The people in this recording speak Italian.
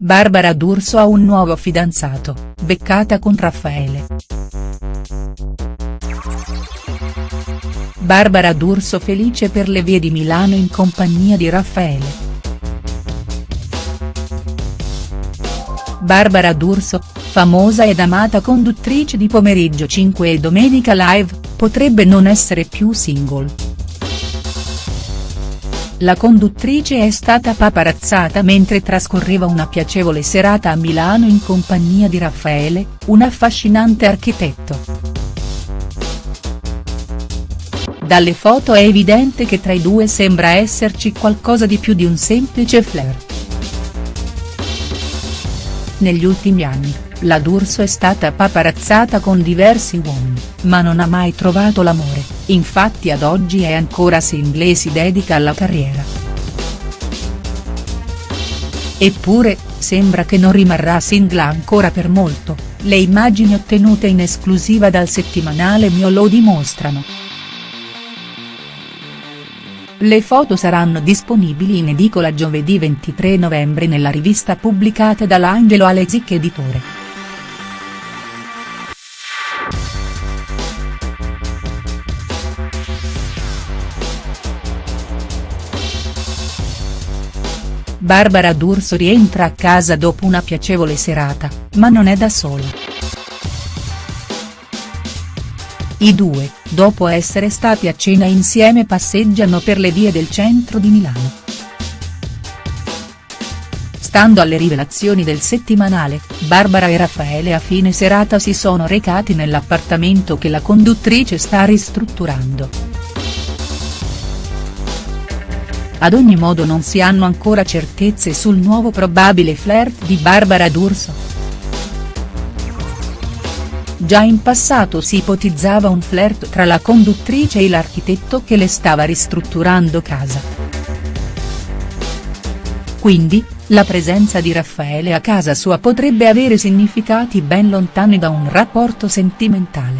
Barbara D'Urso ha un nuovo fidanzato, beccata con Raffaele. Barbara D'Urso felice per le vie di Milano in compagnia di Raffaele. Barbara D'Urso, famosa ed amata conduttrice di Pomeriggio 5 e Domenica Live, potrebbe non essere più single. La conduttrice è stata paparazzata mentre trascorreva una piacevole serata a Milano in compagnia di Raffaele, un affascinante architetto. Dalle foto è evidente che tra i due sembra esserci qualcosa di più di un semplice flirt. Negli ultimi anni, la D'Urso è stata paparazzata con diversi uomini, ma non ha mai trovato l'amore, infatti ad oggi è ancora single e si dedica alla carriera. Eppure, sembra che non rimarrà single ancora per molto, le immagini ottenute in esclusiva dal settimanale Mio lo dimostrano. Le foto saranno disponibili in edicola giovedì 23 novembre nella rivista pubblicata dall'Angelo Alezic Editore. Barbara D'Urso rientra a casa dopo una piacevole serata, ma non è da sola. I due, dopo essere stati a cena insieme passeggiano per le vie del centro di Milano. Stando alle rivelazioni del settimanale, Barbara e Raffaele a fine serata si sono recati nell'appartamento che la conduttrice sta ristrutturando. Ad ogni modo non si hanno ancora certezze sul nuovo probabile flirt di Barbara D'Urso. Già in passato si ipotizzava un flirt tra la conduttrice e l'architetto che le stava ristrutturando casa. Quindi, la presenza di Raffaele a casa sua potrebbe avere significati ben lontani da un rapporto sentimentale.